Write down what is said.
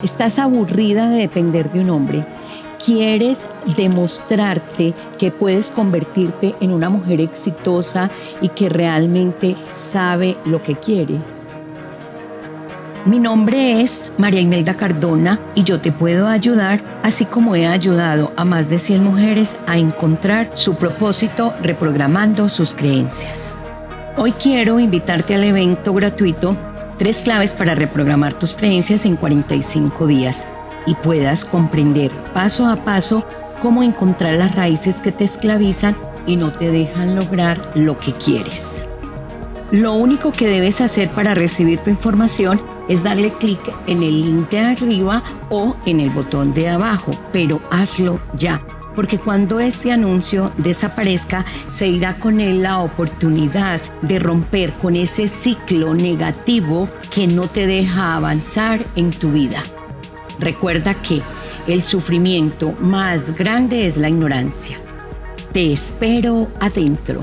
Estás aburrida de depender de un hombre. Quieres demostrarte que puedes convertirte en una mujer exitosa y que realmente sabe lo que quiere. Mi nombre es María Imelda Cardona y yo te puedo ayudar, así como he ayudado a más de 100 mujeres a encontrar su propósito reprogramando sus creencias. Hoy quiero invitarte al evento gratuito Tres claves para reprogramar tus creencias en 45 días y puedas comprender paso a paso cómo encontrar las raíces que te esclavizan y no te dejan lograr lo que quieres. Lo único que debes hacer para recibir tu información es darle clic en el link de arriba o en el botón de abajo, pero hazlo ya porque cuando este anuncio desaparezca, se irá con él la oportunidad de romper con ese ciclo negativo que no te deja avanzar en tu vida. Recuerda que el sufrimiento más grande es la ignorancia. Te espero adentro.